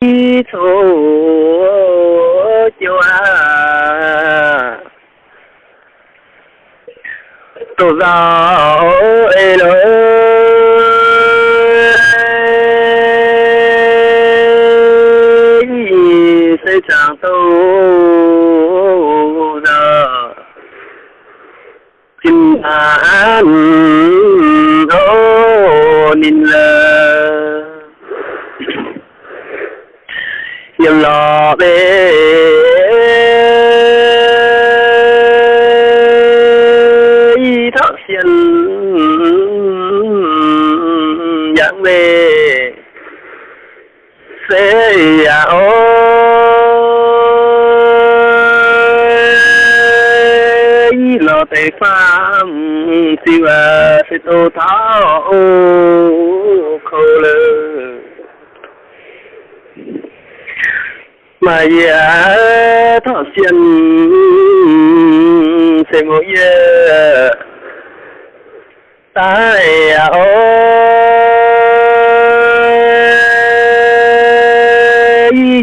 thù chúa. Tổ giáo ê lô xây chẳng tu giờ chính là ô nín lời bể thác xiên, dạng về xe áo à lo tệ pham siêu sẽ à, tô tháo khâu lời mà ya à, thọ xiên, sẽ ngồi ye tại à, ô.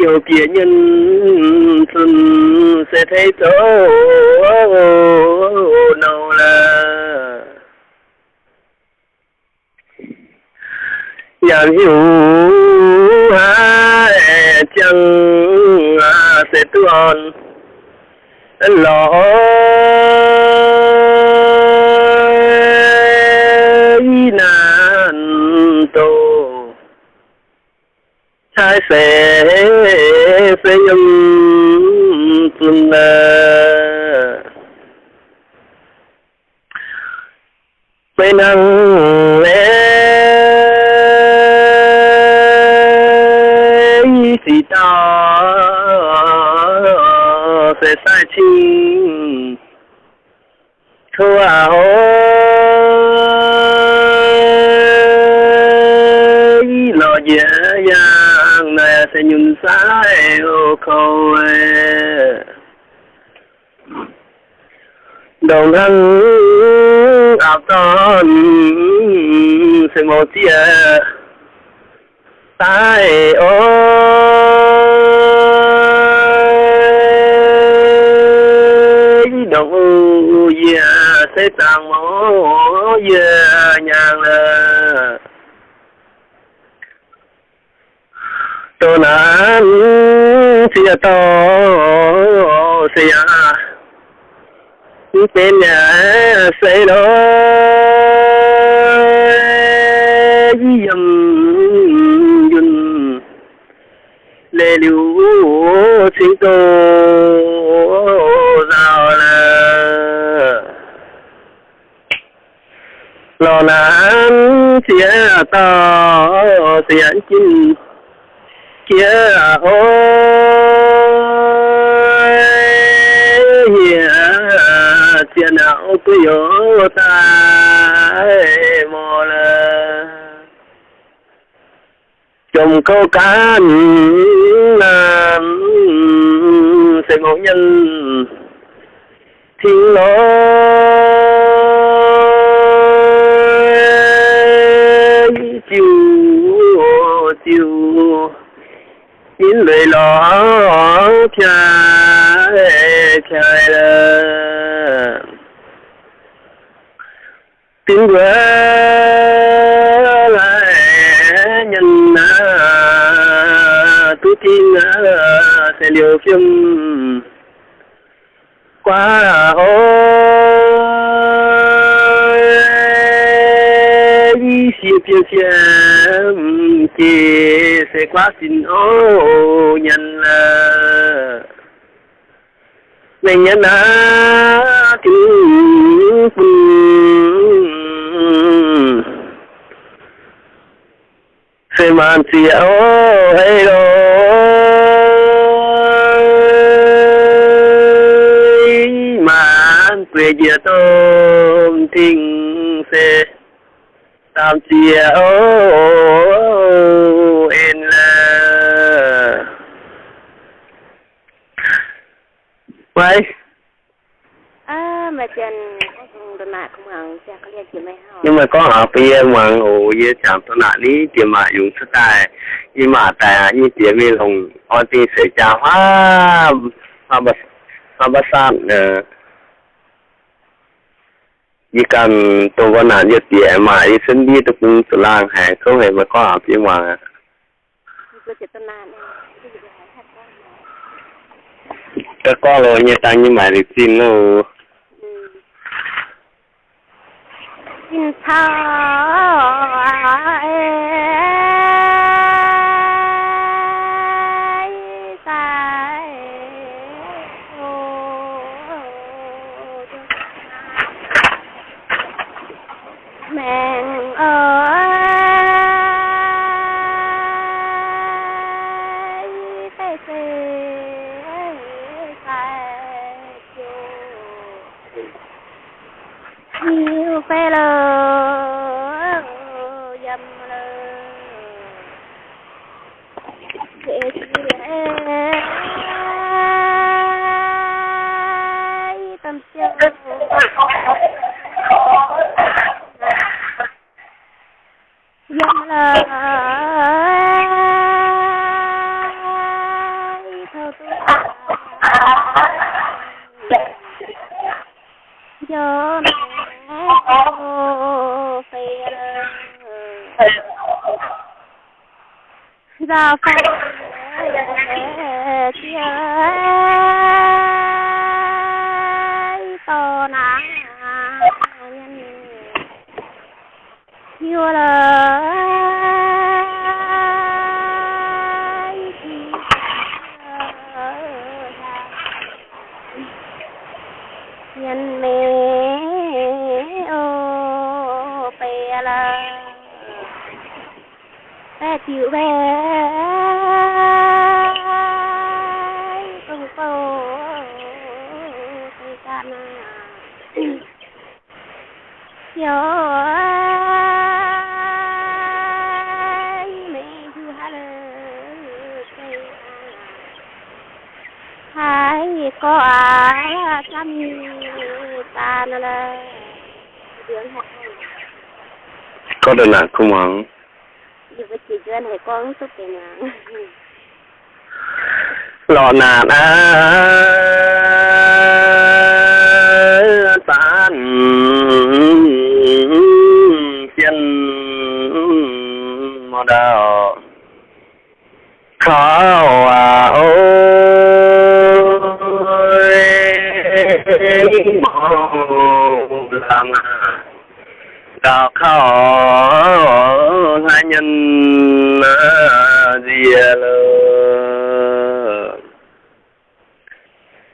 Yêu kia nhân thân sẽ thấy tổ nào là. Nhàn hiểu hai chẳng sẽ tuần lo lo dễ dàng này sẽ nhún sai yêu khâu đồng hành áp ton sẽ một tia tai ôi đồng ya sẽ tang mô ya nhàng là tô nán xìa tô xìa tên nhà xây đó dầm dùn lê liu xin tô rào là lò nán xìa tô xìa chín cô cá ừ, sẽ ừ, ngộ nhân. Thiên lối chiều chiều. Nhìn lời lỏ chạy sẽ liều quá là ôi xìa phiêu xìa kia sẽ quá xin ô nhân là. Mình nhân á kính sẽ màn xìa ô hay rồi dìa tôm thình sẽ tam chia ô en là vậy à mà chân đợt nạ không hàng cha có chỉ mấy hao nhưng mà có ở phía hoàng ổ ye chẳng tôi nãy lý tiền mà dùng sức tài nhưng mà tại như tiền mi lòng ở thì sẽ trả hóa hoa bát hoa san ờ chỉ cần tôi có nãy giờ tiền mà đi sinh đi tôi cũng tự làm hay không hề mà có ở phía hoàng có rồi như ta như mà đi xin nó ừ. xin thao yêu phê ra phải chia to nắng như là chịu bè công cô cây ca na yo mẹ chu hà lơ cây hai có à chăm ta nó là. Dưỡng hạt có đơn là không hoàng dù với con xúc tiền mà? Lò nà na tan chân mò đào. Khó à ôi mò làm đào khó nhân di lơ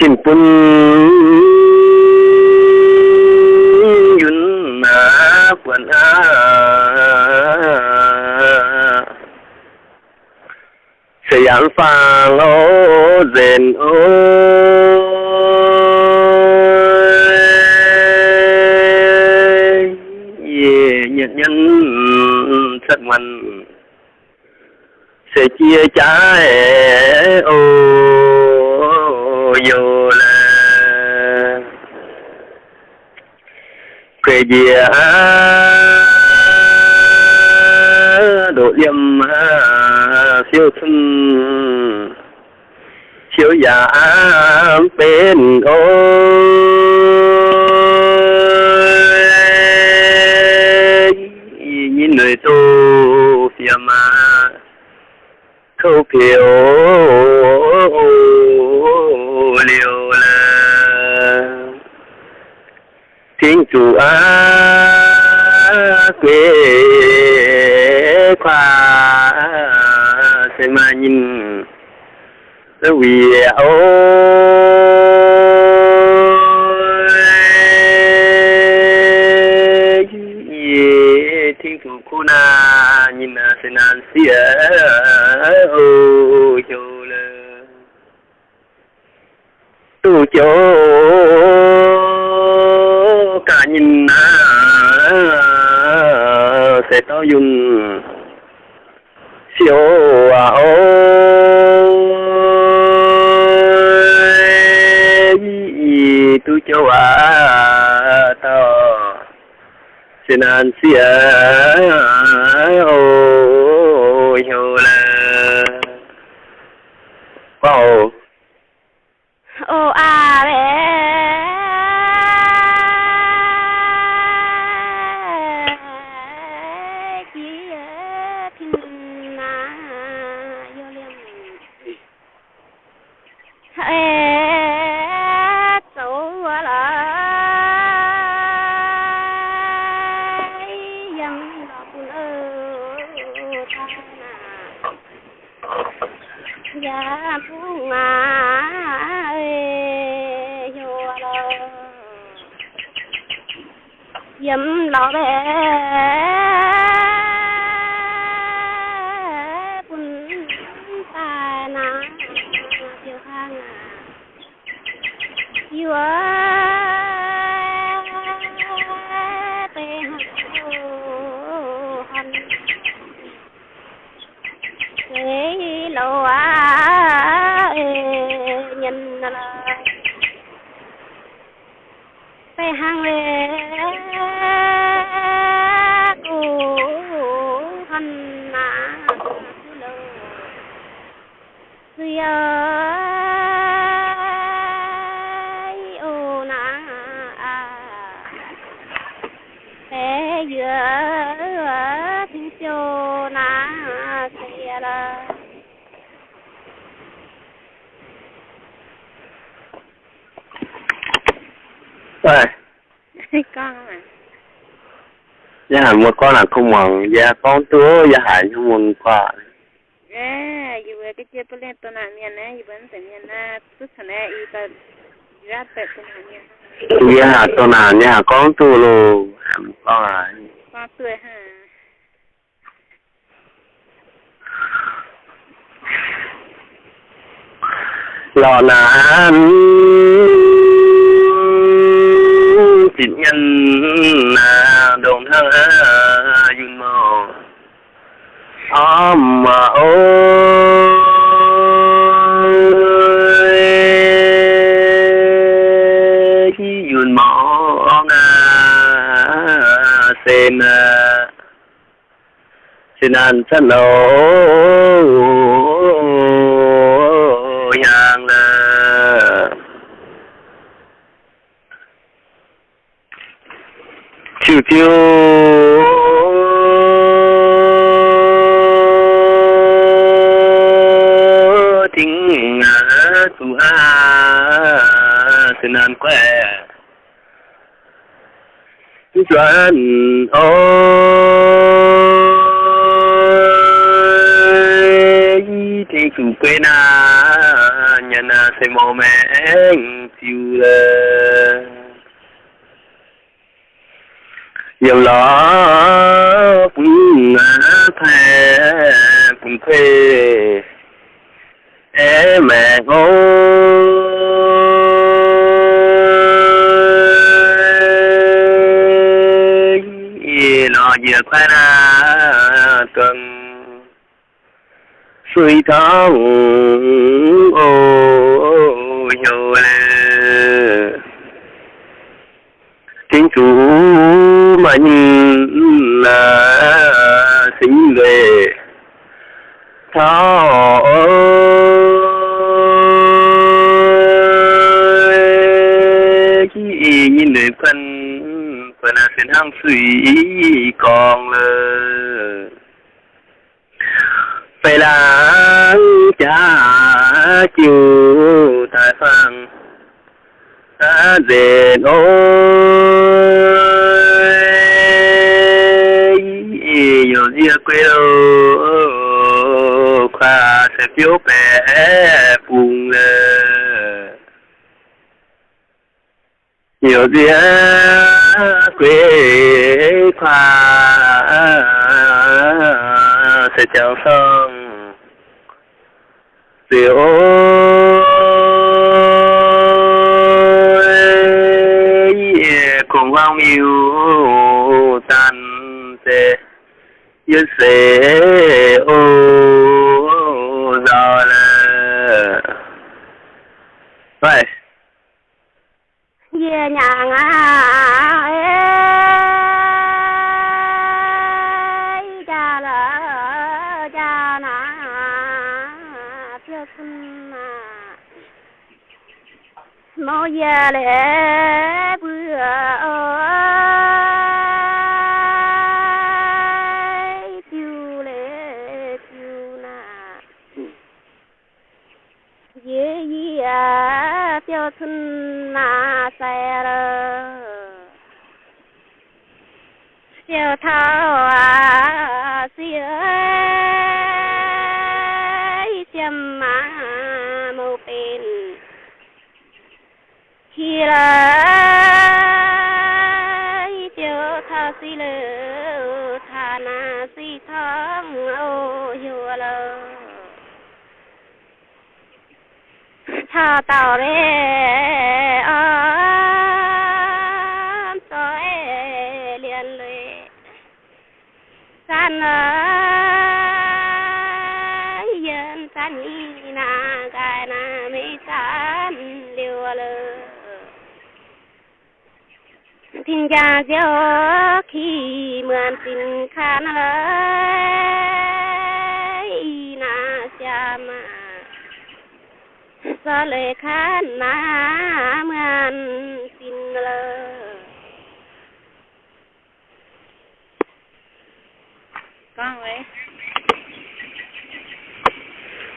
chim pun yun na quan a sẽ yan phang ô zen sẽ chia trái, ô dù là quê dia độ liêm, siêu thân. Siêu giả bên ô thâu phiếu liều là thiên chủ á quê khoa sẽ mà nhìn. Vì ôi thiên tu chỗ cả nhìn à, sẽ to dùng siêu à ôi tu cho à to xin an xin yêu tê là Rồi, con à gia hạn một con là không mong gia con túa gia hạn không mong qua ê dù về cái chia bê lên tôi nà miền nè dù vẫn phải miền na tức thằng nè y ta ra tệ tôi nà miền gia tôi gia hạn con lô hạn con à con tươi ha lò nàn thịt nhân là đồn thơ dùn mò ôm mà ôi xin ăn chân lỗ nhàng là chiều chiều. Tiếng tu ha xin ăn quẹ chuẩn ôi quên chủ quê na nhà na suy tháng ô hiểu lê chính chủ mạnh là sinh về thao khi nhìn người phân phần là sinh hăng suy ta ôi. Nhiều dìa quê đâu khoa sẽ phiếu bé bùng à. nhiều dìa quê khoa sẽ chào xong Diệu ôi mưu tan tê yết xế ô do là vậy về nhà ngã mau già lẽ bữa ơi tiêu thân na sai rồi tiêu thao à xưa chăm mà mô bên khi là tiêu thao xí lơ thà na xí thong ô hiu lơ thà tàu rê ôm tôi liền lệ san ơi, dân san y na gai na mi san liu lơ thiên gia gió khi mượn tình khan ơi, na cha mà sa lệ khan na mượn tình lơ con vậy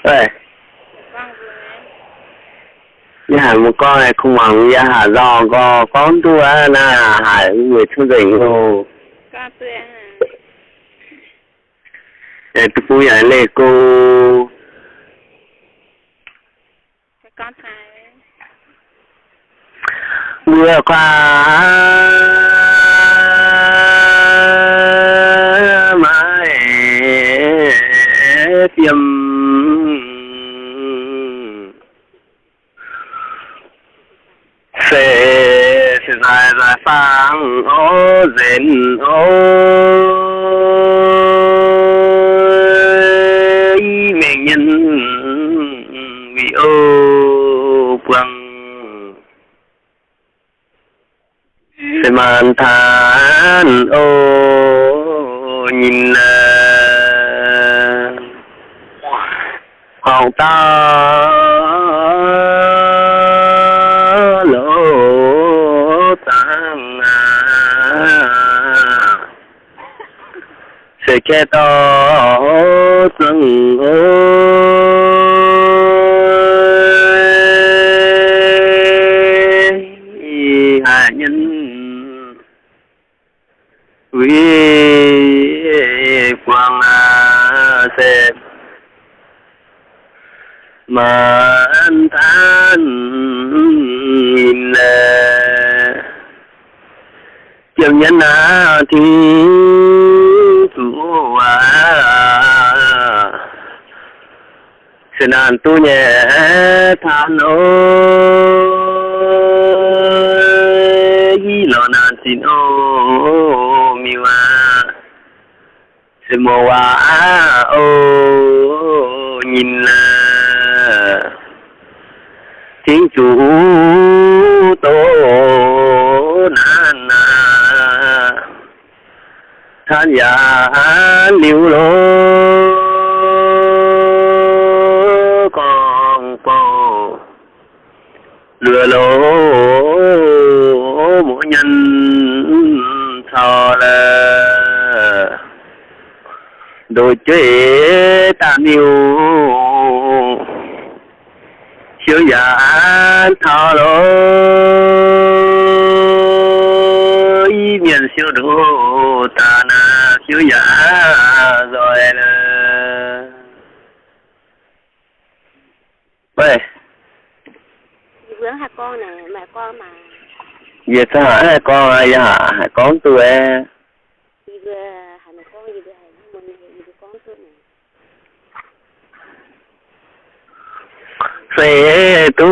nè nhà hàng một con này không bằng nhà hà do có con tu á na hải người thương tình hồ con tươi à để tôi vui ở lệ cô con phải mưa qua mãi tiêm sẽ dài dài sang ô dền ô. Than ô nhìn là hồng ta lỗ tan à. Sẽ che to rừng ôi quang à sẽ mà an than nhìn là nhân à thì chủ à. Sẽ an tu nhẹ than ơi lo nan xin ô miu à à sẽ mô à ô, nhìn là thiên chủ tổ nan à than ya liễu lối đôi chế tam yêu chiếu giả thọ lối miền siêu đồ ta na chiếu giả rồi là vậy Dì bướng hai con này mẹ con mà. Về sao hả? Hai con ai hả? Hai con tôi em dì vừa hai mẹ con dì vừa hai mình này dì vừa con tôi này sẽ tu.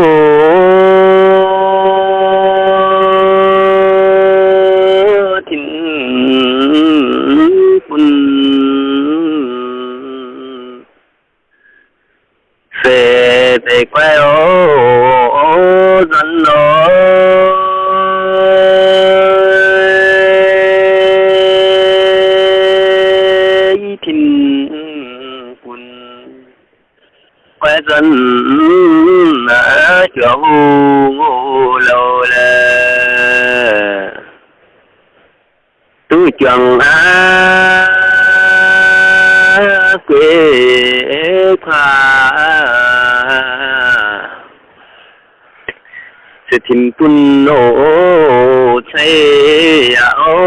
Thịnh quân. Sẽ để quay ô dân ơi mà lâu tu chẳng á, quê khoa. Sẽ tìm tuân nổ áo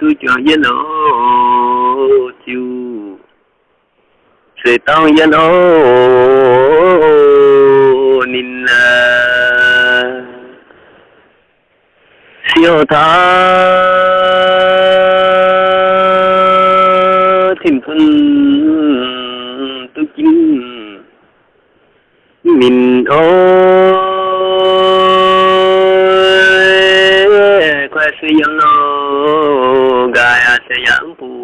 tu cho yên ô sẽ tao yên ô, nín à. siêu tha. Thêm phân tu chính mình ôi quay suy dân nó gai sẽ dẫn phụ.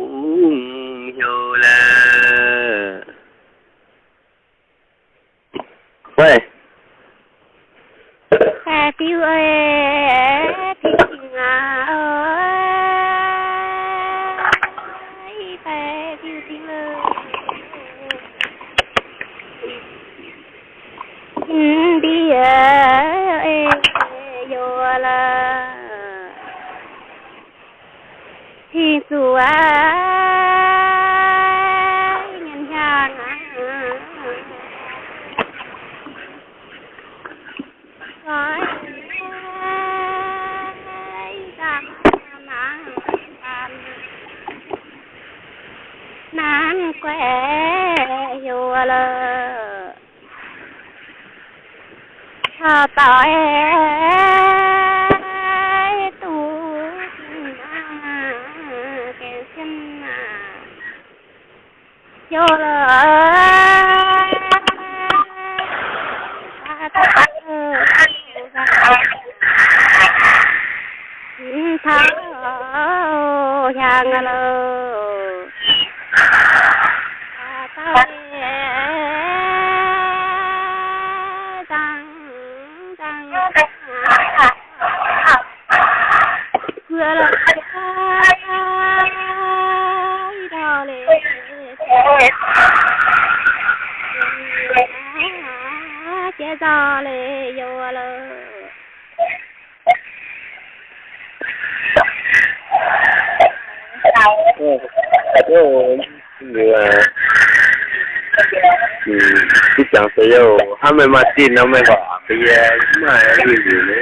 Thì sủa nhân hàng nói nan quẹ vô lơ thọ tỏi tu kêu xin vô lơ thao hàng lơ vừa là đào gió lệ vô lơ Ada cái Hmm, tu chẳng phải đâu, hắn mới mà tin nó mới bảo bây giờ mà cái gì nữa.